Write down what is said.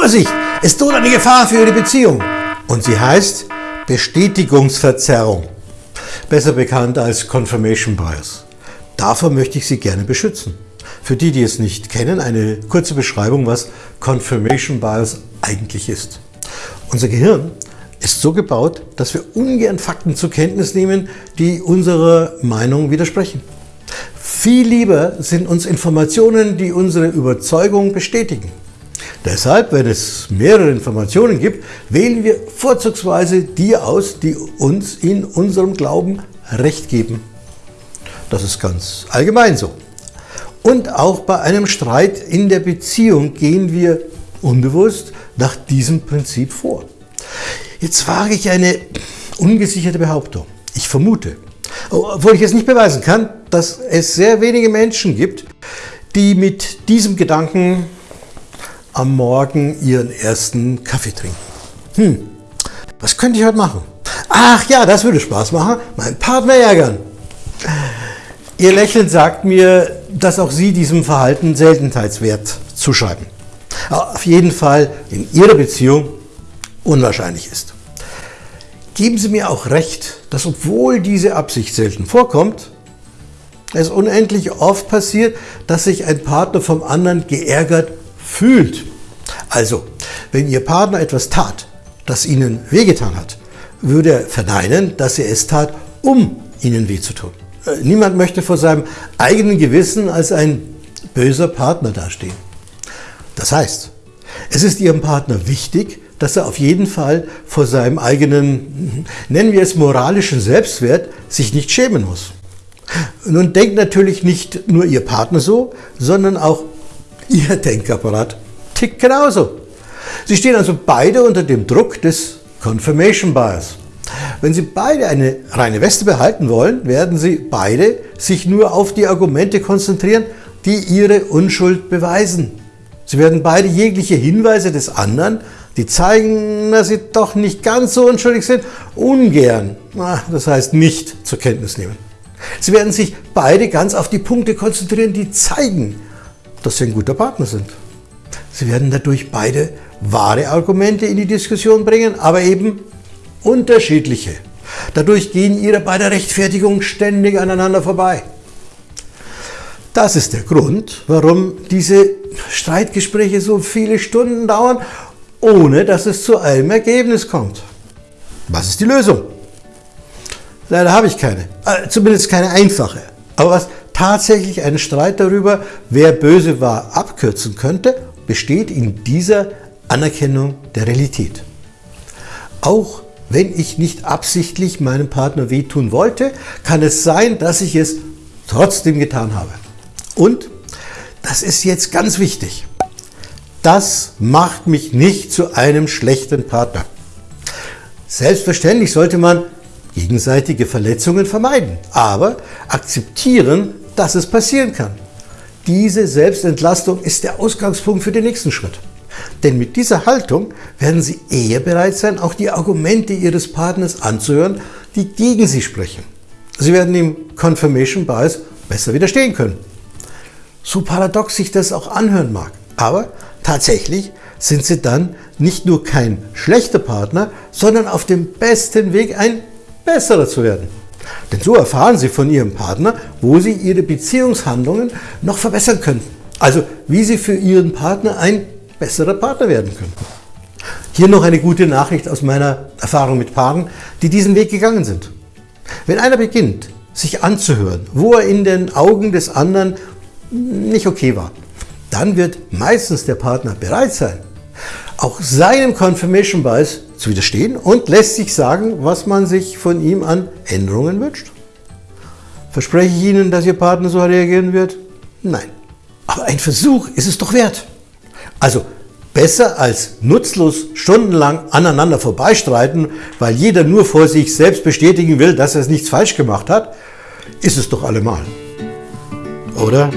Vorsicht, es droht eine Gefahr für Ihre Beziehung. Und sie heißt Bestätigungsverzerrung, besser bekannt als Confirmation Bias. Davor möchte ich Sie gerne beschützen. Für die, die es nicht kennen, eine kurze Beschreibung, was Confirmation Bias eigentlich ist. Unser Gehirn ist so gebaut, dass wir ungern Fakten zur Kenntnis nehmen, die unserer Meinung widersprechen. Viel lieber sind uns Informationen, die unsere Überzeugung bestätigen. Deshalb, wenn es mehrere Informationen gibt, wählen wir vorzugsweise die aus, die uns in unserem Glauben Recht geben. Das ist ganz allgemein so. Und auch bei einem Streit in der Beziehung gehen wir unbewusst nach diesem Prinzip vor. Jetzt wage ich eine ungesicherte Behauptung. Ich vermute, obwohl ich es nicht beweisen kann, dass es sehr wenige Menschen gibt, die mit diesem Gedanken am Morgen ihren ersten Kaffee trinken. Hm, was könnte ich heute machen? Ach ja, das würde Spaß machen, meinen Partner ärgern. Ihr Lächeln sagt mir, dass auch Sie diesem Verhalten Seltenheitswert zuschreiben. Auf jeden Fall in Ihrer Beziehung unwahrscheinlich ist. Geben Sie mir auch recht, dass obwohl diese Absicht selten vorkommt, es unendlich oft passiert, dass sich ein Partner vom anderen geärgert fühlt. Also, wenn Ihr Partner etwas tat, das Ihnen wehgetan hat, würde er verneinen, dass er es tat, um Ihnen weh zu tun. Äh, niemand möchte vor seinem eigenen Gewissen als ein böser Partner dastehen. Das heißt, es ist Ihrem Partner wichtig, dass er auf jeden Fall vor seinem eigenen, nennen wir es moralischen Selbstwert, sich nicht schämen muss. Nun denkt natürlich nicht nur Ihr Partner so, sondern auch Ihr Denkapparat tickt genauso. Sie stehen also beide unter dem Druck des Confirmation Bias. Wenn Sie beide eine reine Weste behalten wollen, werden Sie beide sich nur auf die Argumente konzentrieren, die Ihre Unschuld beweisen. Sie werden beide jegliche Hinweise des anderen, die zeigen, dass Sie doch nicht ganz so unschuldig sind, ungern, das heißt nicht zur Kenntnis nehmen. Sie werden sich beide ganz auf die Punkte konzentrieren, die zeigen, dass Sie ein guter Partner sind. Sie werden dadurch beide wahre Argumente in die Diskussion bringen, aber eben unterschiedliche. Dadurch gehen ihre beide Rechtfertigungen ständig aneinander vorbei. Das ist der Grund, warum diese Streitgespräche so viele Stunden dauern, ohne dass es zu einem Ergebnis kommt. Was ist die Lösung? Leider habe ich keine, äh, zumindest keine einfache. Aber was tatsächlich einen Streit darüber, wer böse war, abkürzen könnte, besteht in dieser Anerkennung der Realität. Auch wenn ich nicht absichtlich meinem Partner wehtun wollte, kann es sein, dass ich es trotzdem getan habe. Und, das ist jetzt ganz wichtig, das macht mich nicht zu einem schlechten Partner. Selbstverständlich sollte man gegenseitige Verletzungen vermeiden, aber akzeptieren, dass es passieren kann. Diese Selbstentlastung ist der Ausgangspunkt für den nächsten Schritt. Denn mit dieser Haltung werden Sie eher bereit sein, auch die Argumente Ihres Partners anzuhören, die gegen Sie sprechen. Sie werden dem Confirmation Bias besser widerstehen können. So paradox sich das auch anhören mag. Aber tatsächlich sind Sie dann nicht nur kein schlechter Partner, sondern auf dem besten Weg, ein besserer zu werden. Denn so erfahren Sie von Ihrem Partner, wo Sie Ihre Beziehungshandlungen noch verbessern könnten. Also wie Sie für Ihren Partner ein besserer Partner werden könnten. Hier noch eine gute Nachricht aus meiner Erfahrung mit Paaren, die diesen Weg gegangen sind. Wenn einer beginnt, sich anzuhören, wo er in den Augen des anderen nicht okay war, dann wird meistens der Partner bereit sein, auch seinem Confirmation Bias zu widerstehen und lässt sich sagen, was man sich von ihm an Änderungen wünscht. Verspreche ich Ihnen, dass Ihr Partner so reagieren wird? Nein. Aber ein Versuch ist es doch wert. Also besser als nutzlos stundenlang aneinander vorbeistreiten, weil jeder nur vor sich selbst bestätigen will, dass er nichts falsch gemacht hat, ist es doch allemal. Oder?